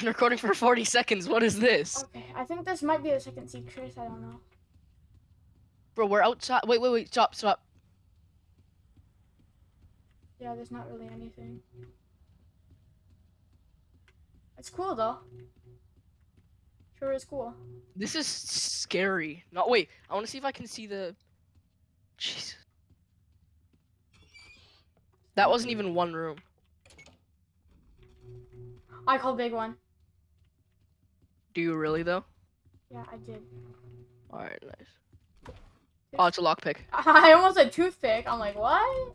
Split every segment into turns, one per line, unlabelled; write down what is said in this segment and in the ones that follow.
been recording for 40 seconds. What is this?
Okay, I think this might be the second secret. I don't know.
Bro, we're outside. Wait, wait, wait. Stop, stop.
Yeah, there's not really anything. It's cool though. Sure is cool.
This is scary. No, wait. I want to see if I can see the. Jesus. That wasn't even one room.
I call big one.
Do you really though?
Yeah, I did.
All right, nice. Oh, it's a lockpick.
I almost said toothpick. I'm like, what?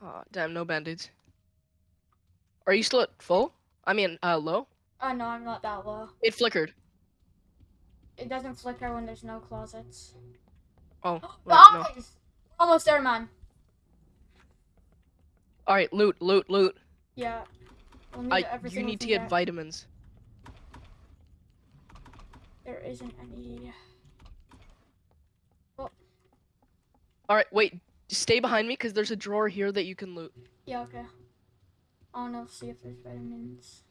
Oh, damn, no band-aids. Are you still at full? I mean, uh, low?
Oh no, I'm not that low.
It flickered.
It doesn't flicker when there's no closets.
Oh, wait, no.
Almost there, man.
All right, loot, loot, loot.
Yeah. We'll need
I, you need to
can
get vitamins.
There isn't any.
All right, wait. Stay behind me, because there's a drawer here that you can loot.
Yeah, okay. I wanna see if there's vitamins.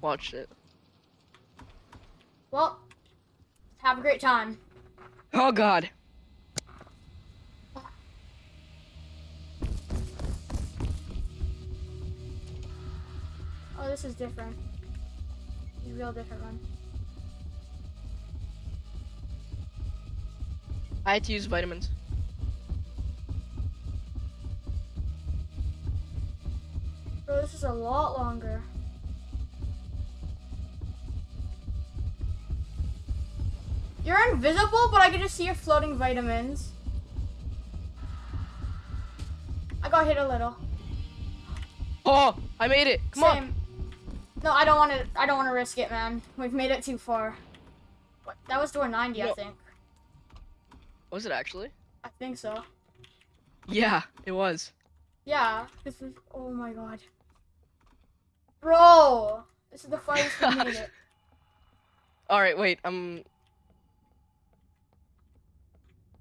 Watch it.
Well, have a great time.
Oh, God.
Oh, this is different. It's a real different one.
I had to use vitamins.
Bro, this is a lot longer. You're invisible, but I can just see your floating vitamins. I got hit a little.
Oh, I made it. Come on.
No, I don't want to. I don't want to risk it, man. We've made it too far. What? That was door 90, I think.
Was it actually?
I think so.
Yeah, it was.
Yeah. This is. Oh my god. Bro, this is the farthest we made it.
All right, wait. Um,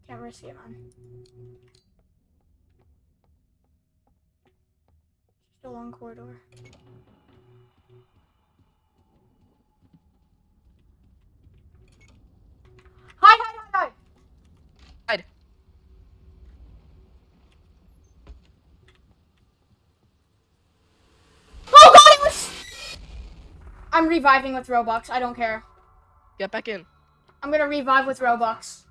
Can't risk it, man. Just a long corridor. Hide, hide, hide, hide!
Hide.
Oh god, it was... I'm reviving with Robux. I don't care.
get back in.
I'm gonna revive with Robux.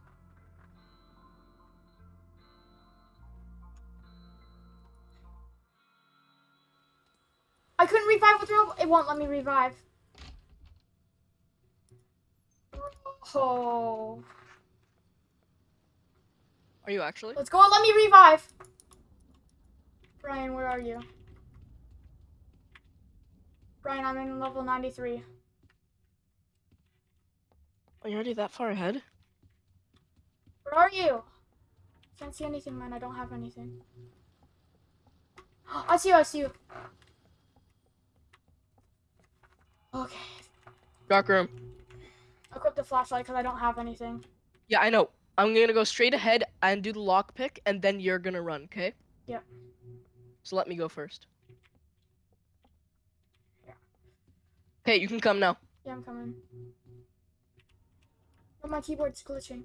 I couldn't revive with Robux. It won't let me revive. Oh.
Are you actually?
Let's go let me revive. Brian, where are you? Brian, I'm in level 93.
Are you already that far ahead?
Where are you? Can't see anything, man. I don't have anything. I see you. I see you. Okay.
Dark room.
Equip the flashlight because I don't have anything.
Yeah, I know. I'm gonna go straight ahead and do the lockpick, and then you're gonna run, okay?
Yep.
So let me go first. Okay, you can come now.
Yeah, I'm coming. But my keyboard's glitching.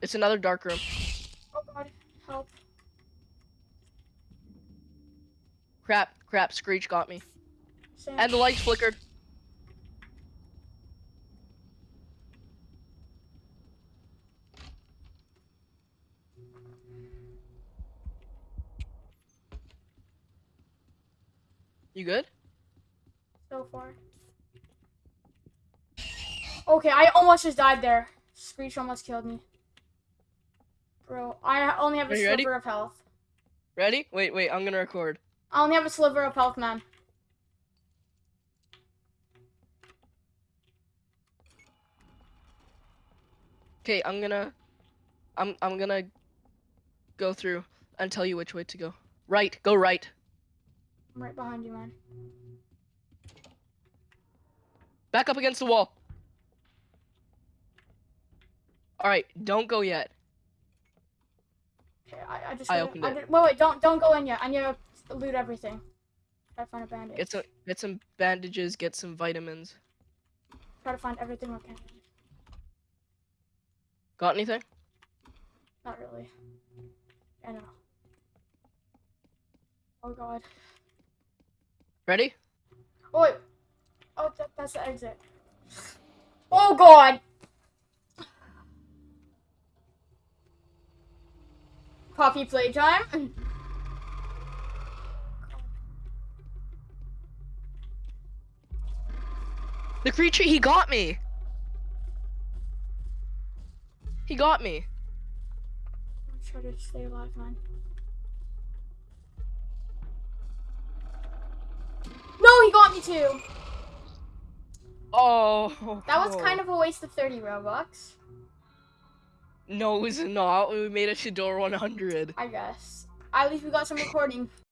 It's another dark room.
Oh god, help.
Crap, crap, Screech got me.
Sam.
And the lights flickered. You good?
so far. Okay, I almost just died there. Screech almost killed me. Bro, I only have a
you ready?
sliver of health.
Ready? Wait, wait, I'm gonna record.
I only have a sliver of health, man.
Okay, I'm gonna I'm I'm gonna go through and tell you which way to go. Right, go right.
I'm right behind you, man.
Back up against the wall. Alright, don't go yet.
Okay, I, I just.
I opened it.
did- wait, wait, don't don't go in yet. I need to loot everything. Try to find a bandage.
Get some get some bandages. Get some vitamins.
Try to find everything I can.
Got anything?
Not really. I know. Oh god.
Ready?
Oh wait. Oh, that, that's the exit. Oh god. Poppy playtime.
The creature. He got me. He got me.
I'm trying to stay alive, man. He got me too.
Oh.
That was kind of a waste of 30 Robux,
No, it's not. We made a door 100.
I guess. At least we got some recording.